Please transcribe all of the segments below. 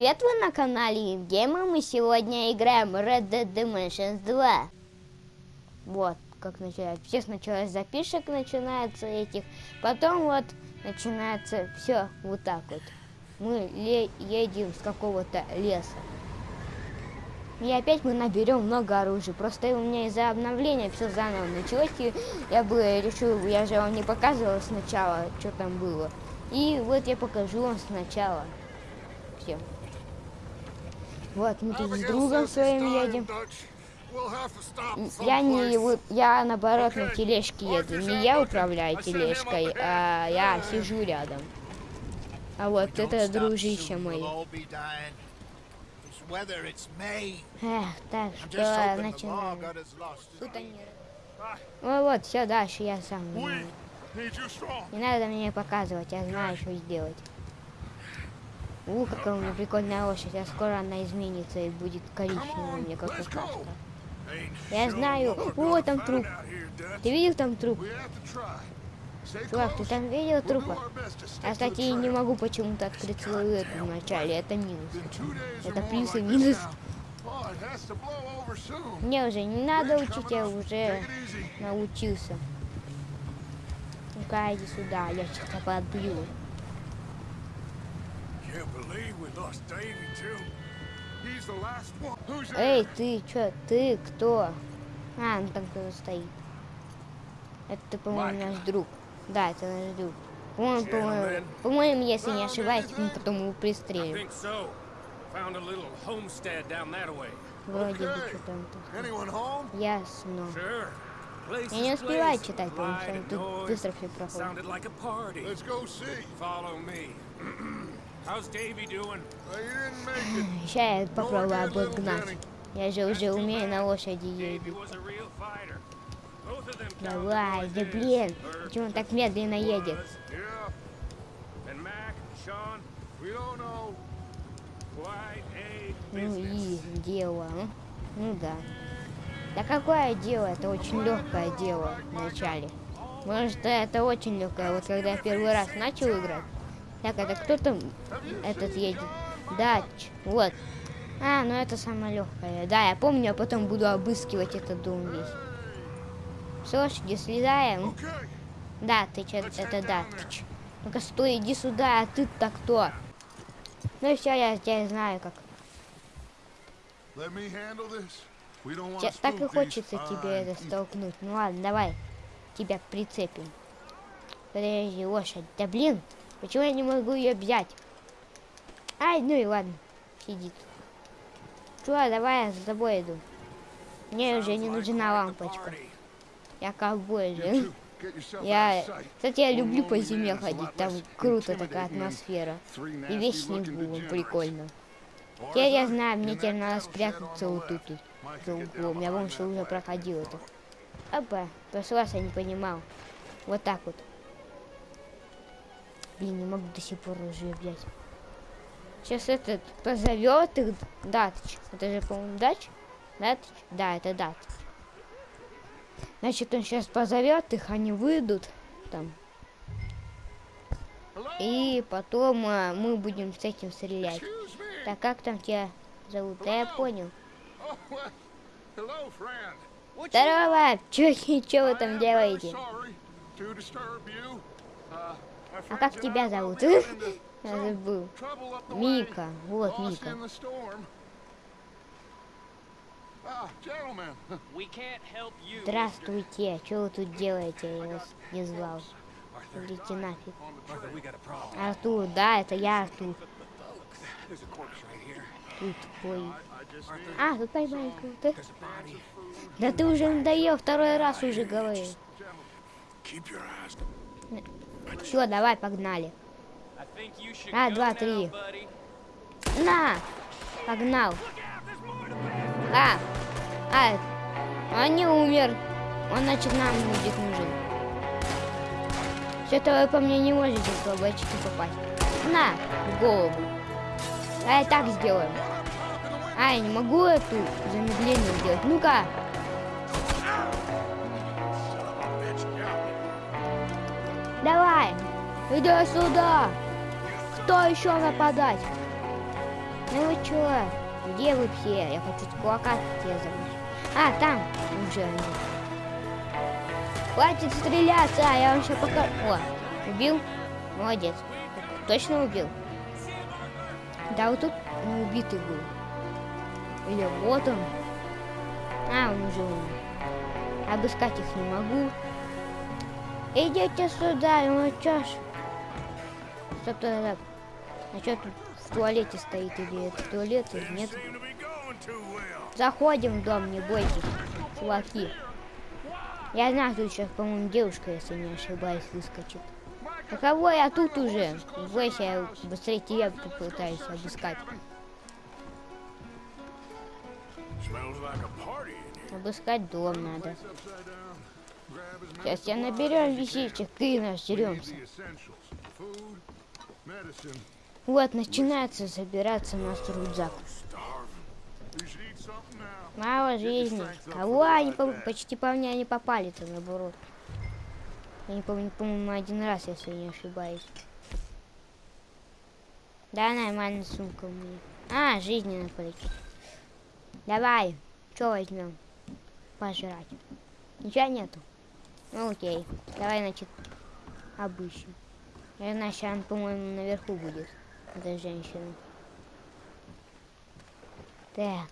Привет, вы на канале Евгейма. Мы сегодня играем Red Dead Dimensions 2. Вот, как начинается. Все сначала с запишек начинается этих, потом вот начинается все вот так вот. Мы едем с какого-то леса. И опять мы наберем много оружия. Просто у меня из-за обновления все заново началось. И я бы решил, я же вам не показывал сначала, что там было. И вот я покажу вам сначала. Все. Вот, мы тут с другом своим едем. Я не, я наоборот на тележке еду. Не я управляю тележкой, а я сижу рядом. А вот это дружище мой. Эх, так что начинаем. Тут они... Ну вот, все, дальше я сам. Не надо мне показывать, я знаю, что сделать. У, какая у меня прикольная лошадь, а скоро она изменится и будет коричневая, мне как кошка. Я знаю. О, там труп. Ты видел там труп? Чувак, ты там видел трупа? Я, кстати, не могу почему-то открыть свою эту в начале. Это минус. Это плюс и минус. Мне уже не надо учить, я уже научился. Ну-ка, иди сюда, я сейчас подбью. Эй, ты чё, ты кто? А, ну там кто-то стоит. Это, по-моему, наш друг. Да, это наш друг. По-моему, по-моему, по-моему, если не ошибаюсь, мы потом его пристрелим. Вроде бы что-то там. Ясно. Я не успеваю читать, потому что тут быстро все проходит. Сейчас я попробую обогнать. Я же уже умею на лошади ездить. Давай, да блин, почему он так медленно едет? Ну и дело, ну, ну да. Да какое дело, это очень легкое дело вначале. Может это очень легкое, вот когда я первый раз начал играть, так, это кто там этот едет? Дач. Вот. А, ну это самое легкое. Да, я помню, я потом буду обыскивать этот дом весь. С лошади слезаем. Да, ты че, это да. Ну-ка, стой, иди сюда, а ты-то кто? Ну все, я тебя знаю как. Сейчас так и хочется тебе это столкнуть. Ну ладно, давай. Тебя прицепим. Подожди, лошадь. Да блин, Почему я не могу ее взять? Ай, ну и ладно. Сидит. Чувак, давай я за тобой иду. Мне уже не нужна лампочка. Я ковбой же. Я, кстати, я люблю по зиме ходить, там круто такая атмосфера. И весь снегу, прикольно. Теперь я знаю, мне теперь надо спрятаться вот тут, тут за углом. Я помню, что уже проходил это. Опа, раз я не понимал. Вот так вот. Блин, не могу до сих пор уже взять. Сейчас этот позовет их Датыч. Это же, по-моему, Дач? Датыч? Да, это Датыч. Значит, он сейчас позовет их, они выйдут там. И потом а, мы будем с этим стрелять. Так как там тебя зовут? Да я понял. Здорово! Чё, чё вы там делаете? А как тебя зовут? Я забыл. Мика. Вот Мика. Здравствуйте. Что вы тут делаете? Я вас не звал. Идите нафиг. Артур, да, это я Артур. Тут ой. А, тут поймай круто. Да ты уже надоел, второй раз уже говорил. Все, давай, погнали. А, два, три. На! Погнал. А! А! Он не умер. Он, значит, нам будет нужен. Что-то вы по мне не можете в очки попасть. На! В голову. Давай так сделаем. А, я не могу эту замедление сделать. Ну-ка! Иди сюда. Кто еще нападать? Ну вы чё? Где вы все? Я хочу с кулака тебя забыть. А, там уже они. Хватит стреляться, а я вам сейчас покажу. О, убил? Молодец. Точно убил? Да, вот тут не убитый был. Или вот он. А, он уже умер. Обыскать их не могу. Идите сюда, ну чё ж. Стоп. А что тут в туалете стоит? Или это туалет, или нет? Заходим в дом, не бойтесь, чуваки. Я знаю, тут сейчас, по-моему, девушка, если не ошибаюсь, выскочит. А кого я тут уже? Бойся, я быстрее тебя попытаюсь обыскать. Обыскать дом надо. Сейчас я наберем вещичек и нажремся. Вот, начинается забираться наш рюкзак. Мало жизни. Кого они по почти по мне не попали-то наоборот. Я не помню, по-моему, один раз, если не ошибаюсь. Да, нормальная сумка у меня. А, жизни надо полечить. Давай, что возьмем? Пожрать. Ничего нету. Ну окей. Давай, значит, обыщем. Сейчас он, по-моему, наверху будет. Эта женщина. Так.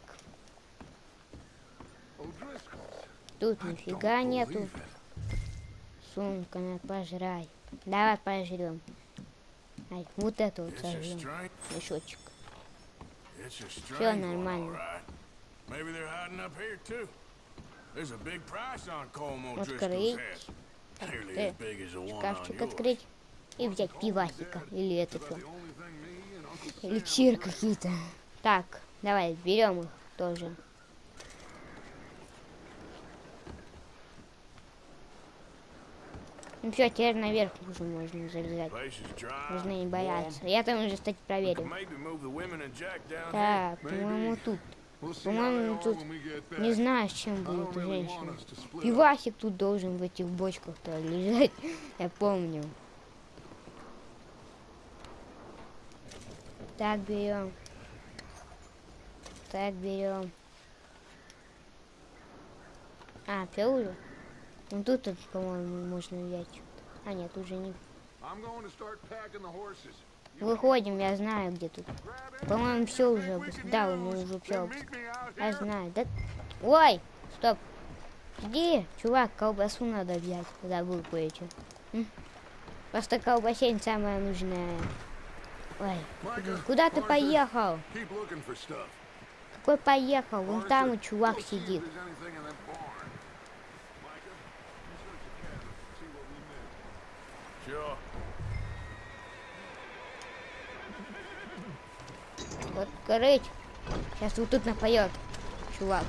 Тут нифига нету. Сумка, на пожрай. Давай пожрем. Ай, вот это вот сожрем. Мешочек. Все нормально. Открыть. Шкафчик открыть. И взять пивасика. Или это что. Эликсир какие-то. Так, давай, берем их тоже. Ну все, теперь наверх уже можно залезать. Нужно не бояться. Я там уже, кстати, проверил. Так, по-моему, тут. По-моему, тут не знаю, с чем будет женщина. Пивасик тут должен в этих бочках-то лежать. Я помню. Так, берем. Так, берем. А, уже? Ну тут, тут по-моему, можно взять. А, нет, уже не. Выходим, я знаю, где тут. По-моему, все уже. Да, мы уже все. Я знаю. Да... Ой, стоп. Иди, чувак, колбасу надо взять. Забыл кое-что. Просто колбасень самая нужная. Ой, куда ты поехал? Какой поехал? Вон там чувак сидит. Вот корыть. Сейчас вот тут напоет, чувак.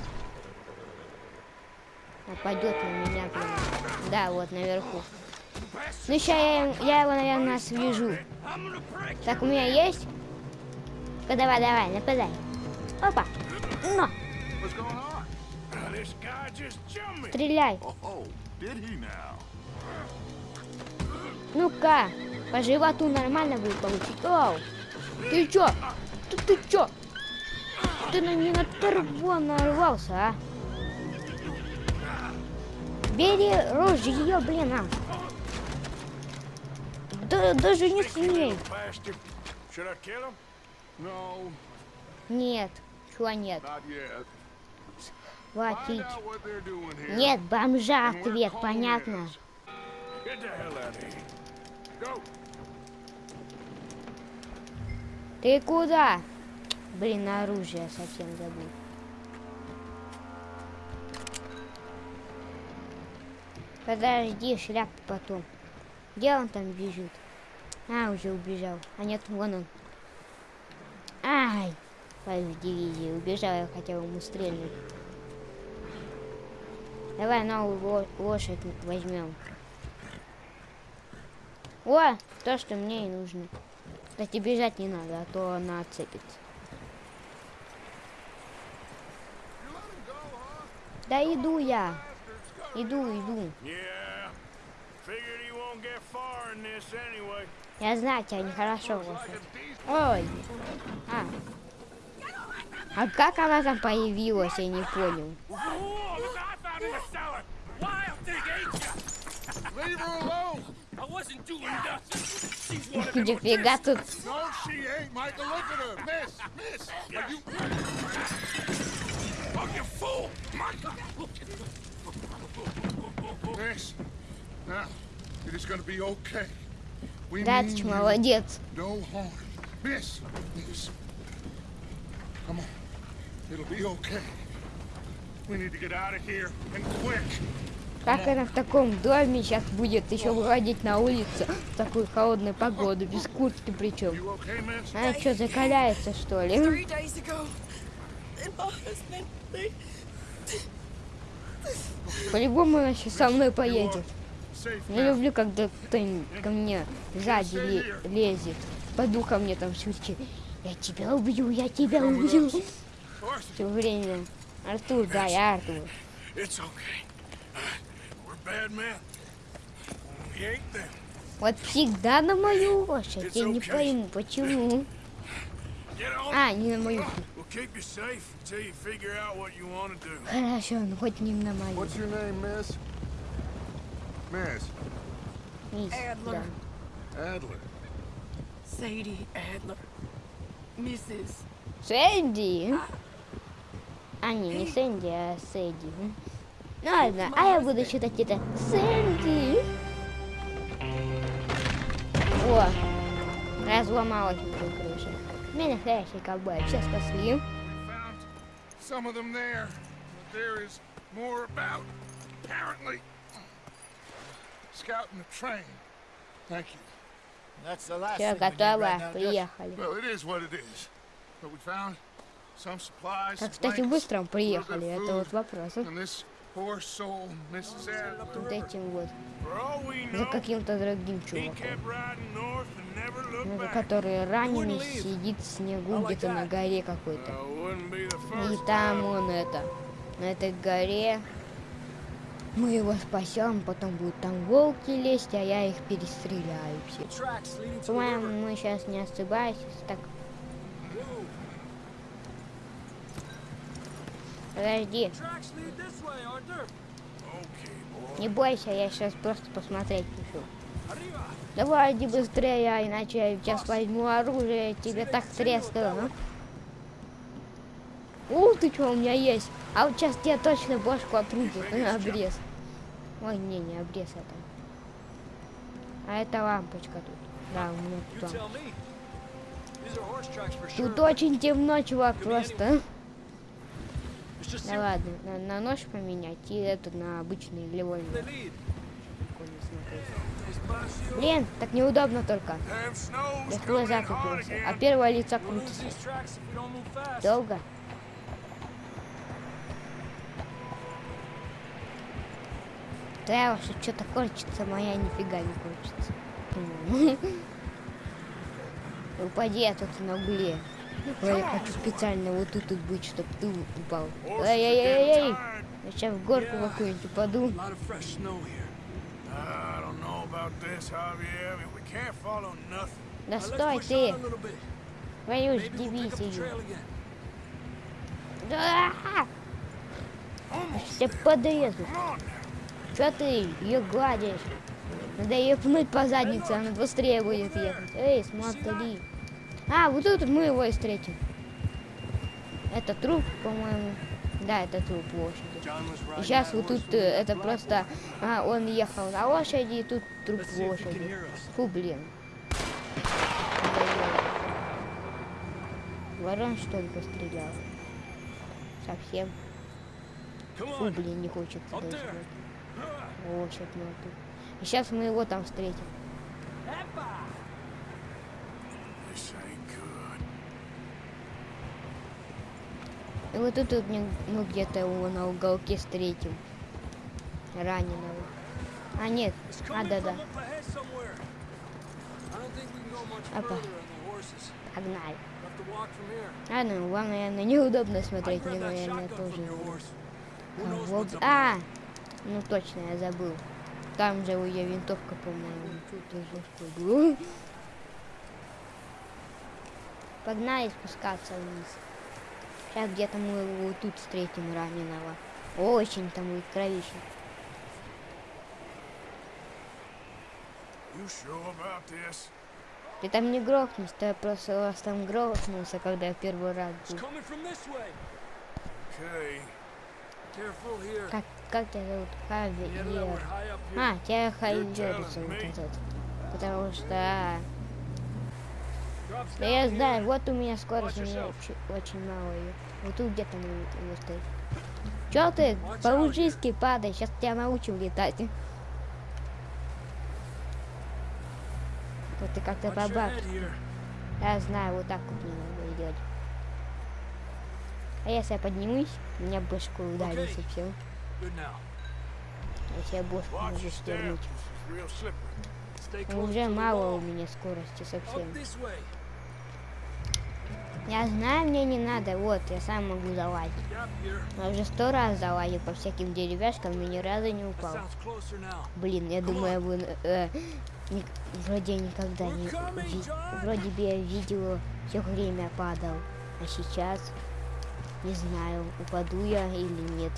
Нападет на меня. Да, вот наверху. Ну сейчас я, я его, наверное, свяжу. Так, у меня есть? Ну, давай, давай, нападай. Опа. Но. Стреляй. Ну-ка, по животу нормально будет получить. Оу, ты чё? Ты, ты чё? Ты на не на торво нарвался, а? Бери ружье, блин, а. Да, даже не смей. Нет, чего нет? Хватить. Нет, бомжа ответ, понятно. Ты куда? Блин, оружие совсем забыл. Подожди, шляп потом. Где он там бежит? А, уже убежал. А нет, вон он. Ай! Пойду в дивизии. Убежал, я хотел ему стрельнуть. Давай новую лошадь возьмем. О, то, что мне и нужно. Кстати, бежать не надо, а то она отцепится. Да иду я. Иду, иду. Я знаю, тебя нехорошо. Ой. А. А как она там появилась, я не понял. Нифига тут. Miss, now, it is to be okay. You молодец. Как она в таком доме сейчас будет еще выходить на улицу в такую холодную погоду, без куртки причем? Она что, закаляется что ли? По-любому она сейчас со мной поедет. Не now. люблю, когда кто-нибудь ко мне сзади ле- лезет. Пойду ко мне там шутки. Я тебя убью, я тебя убью. Все время. Артур, да, я Артур. Вот всегда на мою лошадь. Я не пойму, почему. А, не на мою. Хорошо, ну хоть не на мою. Miss? Мисс, Адлер. да. Adler. Sadie Adler, Mrs. Сэнди? А, не, не Сэнди, а Сэдди. Ну ладно, а я буду считать это Сэнди. О, разломалась уже крыша. Мы настоящий ковбой, все спасли. Some of them there, but there is more about. Apparently, Все, готово, приехали. Well, it is what it is. But we found some supplies, Как, кстати, быстро приехали, это вот вопрос. Вот этим вот, за каким-то другим чуваком. Ну, который раненый сидит в снегу где-то на горе какой-то. Uh, И там он это, на этой горе. Мы его спасем, потом будут там волки лезть, а я их перестреляю все. По-моему, мы сейчас не ошибаемся. Так. Подожди, не бойся, я сейчас просто посмотреть пишу. Давай, иди быстрее, а иначе я сейчас возьму оружие, тебе так трескаю, а? У, ты что, у меня есть. А вот сейчас тебе точно бошку отрубят на обрез. Ой, не, не обрез это. А это лампочка тут. Да, у меня тут. лампочка. Тут очень темно, чувак, просто. Да ладно, на, на нож поменять и это на обычный левой нож. Блин, так неудобно только. Я в coming глаза in hard купился. А первое лицо крутится. these Да уж, что-то кончится, моя нифига не кончится. По-моему. Упади я тут на угле. Ой, я хочу специально вот тут вот быть, чтобы ты упал. Эй-эй-эй-эй! Я сейчас в горку какую-нибудь упаду. Да стой ты! the дивизию. Да! Я подрезу. Че ты ее гладишь? Надо ее пнуть по заднице, она быстрее будет ехать. Эй, смотри. А, вот тут мы его и встретим. Это труп, по-моему. Да, это труп лошади. И сейчас вот тут э, это просто... А, он ехал на лошади, и тут труп лошади. Фу, блин. Ворон, что ли, пострелял? Совсем. Фу, блин, не хочется Up даже. there. Лошадь мертвый. И сейчас мы его там встретим. И вот тут вот не- мы где-то его на уголке встретим. Раненого. А, нет. А, да-да. Опа. Погнали. Here. Ладно, вам, наверное, неудобно смотреть, мне, наверное, тоже. what's up А. ну точно, я забыл. Там же у ее винтовка, по-моему. Тут уже что было. Погнали спускаться вниз. Сейчас где-то мы его тут встретим раненого. Очень там будет кровище. You sure? Ты там не грохнись, то я просто вас там грохнулся, когда я первый раз был. Как, как тебя зовут? Хавиер. А, тебя Хайвер зовут этот. Потому что... а, Да я знаю, вот у меня скорость, у меня очень, очень мало ее. Вот тут где-то мы стоит. Чё ты по-лужистски падай, сейчас тебя научим летать. Вот ты как-то бабак. Я знаю, вот так вот мне надо делать. А если я поднимусь, меня башку ударит и все. Я бошку Watch могу стернуть. Ну, Уже мало у меня скорости совсем. Я знаю, мне не надо. Вот, я сам могу залазить. Я уже сто раз залазил по всяким деревяшкам и ни разу не упал. Блин, я думаю, я бы, э, ник- вроде никогда не... Ви- вроде бы я видео все время падал. А сейчас не знаю, упаду я или нет.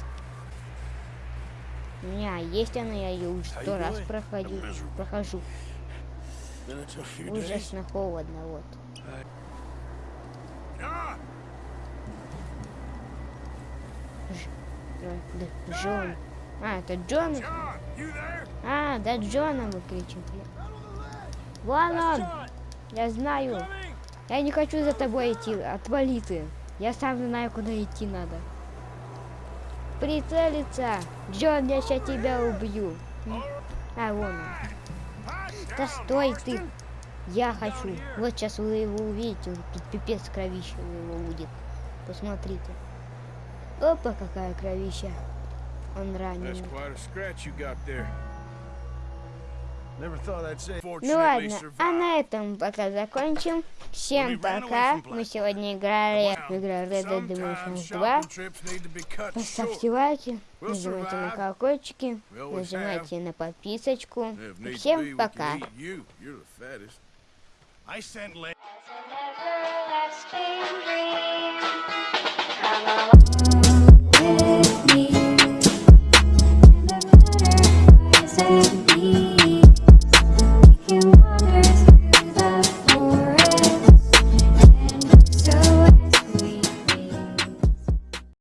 У меня есть она, я ее уже сто раз проходил, прохожу. Ужасно холодно, вот. Джон. А, это Джон? А, да Джона вы кричите. Вон он! Я знаю. Я не хочу за тобой идти. Отвали ты. Я сам знаю, куда идти надо. Прицелиться! Джон, я сейчас тебя убью. А, вон он. Да стой ты! Я хочу. Вот сейчас вы его увидите. Тут пипец кровища у него будет. Посмотрите. Опа, какая кровища. Он раненый. Ну ладно, а на этом пока закончим. Всем пока. Мы сегодня играли в игру Red Dead Redemption 2. Поставьте лайки, нажимайте на колокольчики, нажимайте на подписочку. Всем пока. I sent